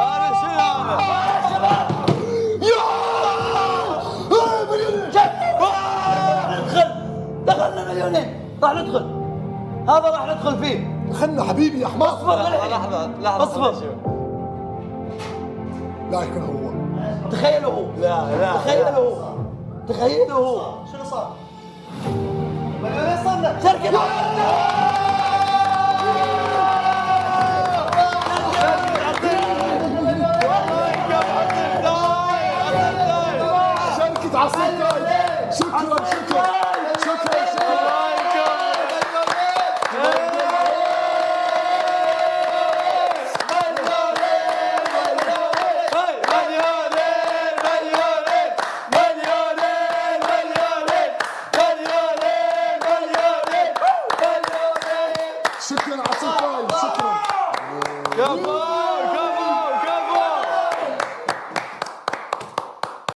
هذا شنو هذا؟ دخلنا مليونين راح ندخل هذا راح ندخل فيه دخلنا حبيبي يا حمار اصبر. لحظة لحظة اصبر. لا يكون هو تخيلوا هو لا لا تخيلوا هو تخيلوا هو شنو صار؟ شركة Şükran, şükran, şükran. Şükran, şükran. Come on!